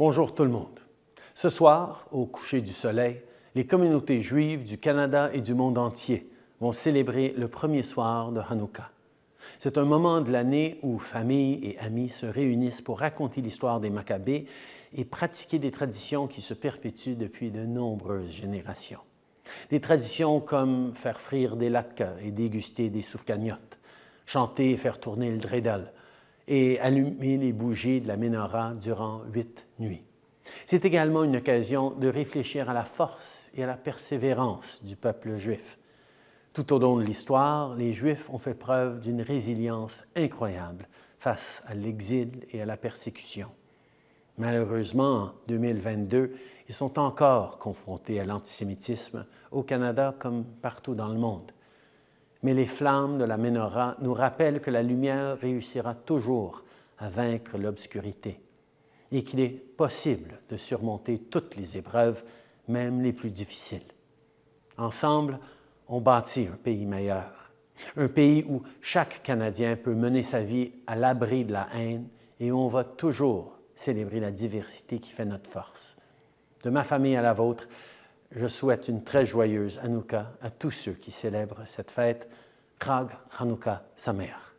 Bonjour tout le monde. Ce soir, au coucher du soleil, les communautés juives du Canada et du monde entier vont célébrer le premier soir de Hanouka. C'est un moment de l'année où familles et amis se réunissent pour raconter l'histoire des Maccabées et pratiquer des traditions qui se perpétuent depuis de nombreuses générations. Des traditions comme faire frire des latkes et déguster des soufcagnottes, chanter et faire tourner le dreidel et allumer les bougies de la menorah durant huit nuits. C'est également une occasion de réfléchir à la force et à la persévérance du peuple juif. Tout au long de l'histoire, les Juifs ont fait preuve d'une résilience incroyable face à l'exil et à la persécution. Malheureusement, en 2022, ils sont encore confrontés à l'antisémitisme au Canada comme partout dans le monde. Mais les flammes de la menorah nous rappellent que la lumière réussira toujours à vaincre l'obscurité et qu'il est possible de surmonter toutes les épreuves, même les plus difficiles. Ensemble, on bâtit un pays meilleur, un pays où chaque Canadien peut mener sa vie à l'abri de la haine et où on va toujours célébrer la diversité qui fait notre force. De ma famille à la vôtre, je souhaite une très joyeuse Hanouka à tous ceux qui célèbrent cette fête. Krag Hanouka Samer.